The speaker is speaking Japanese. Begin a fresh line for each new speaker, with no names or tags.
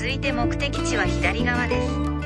続いて目的地は左側です。